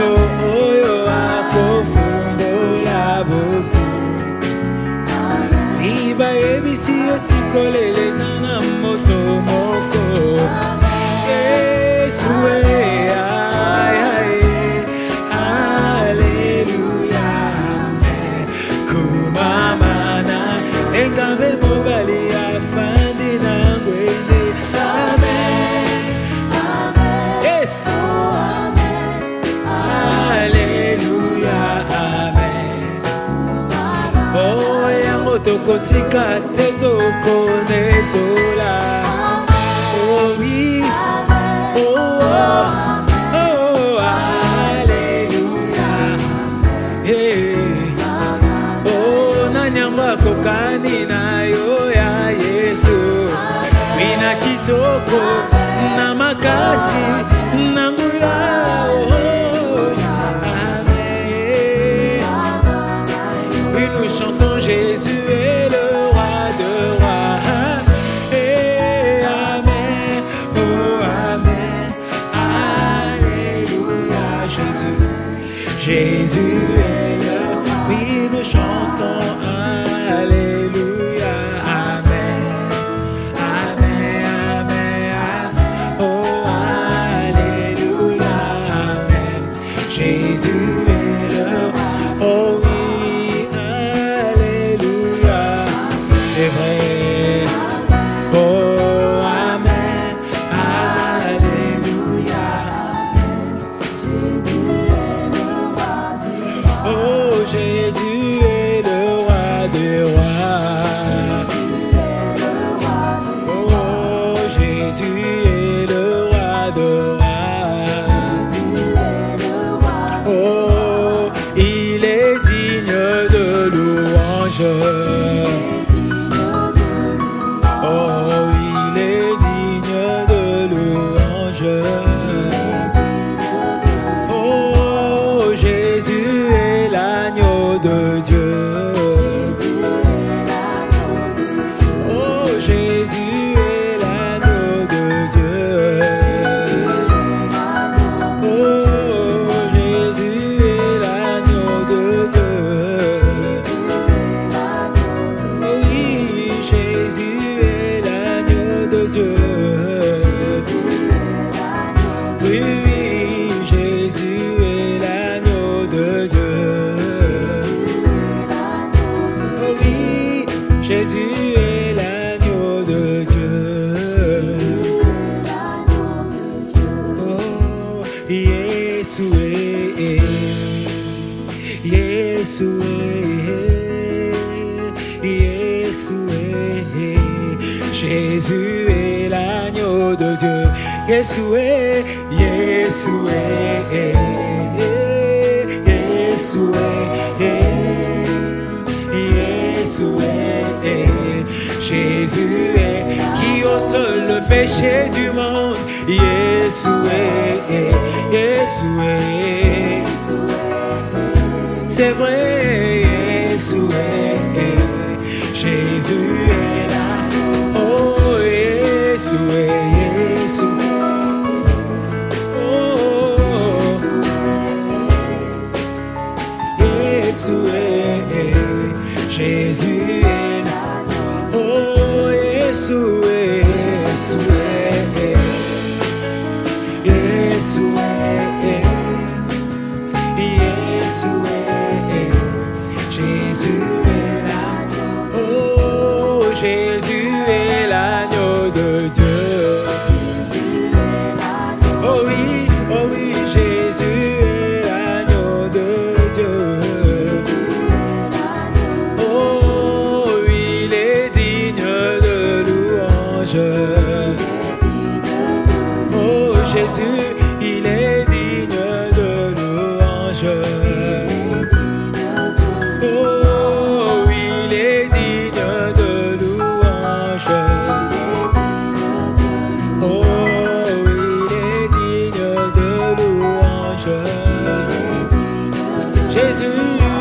nyonso oyo akofundola boku. Libayebisi yo tikolela tokotika te tokonetola oui oh, oh, oh, aleluya. Hey. oh, nani yango akokani na yo ya yesu? Wina kitoko na makasi Jésus est le roi. Oh oui, Alléluia. C'est vrai. Oh, Amen. Alléluia. Oh, Jésus est le roi. Oh, Jésus est le Jésus est l'agneau de Dieu. Yeshua, Yeshua, Yeshua, Yeshua, Jésus est qui ôte le péché du monde. Yeshua, Yeshua, c'est vrai, Yeshua, Jésus est là. Oh, Yeshua, Oh Jésus, il est digne de louange. Oh, il est digne de louange. Oh, il est digne de louange. Jésus.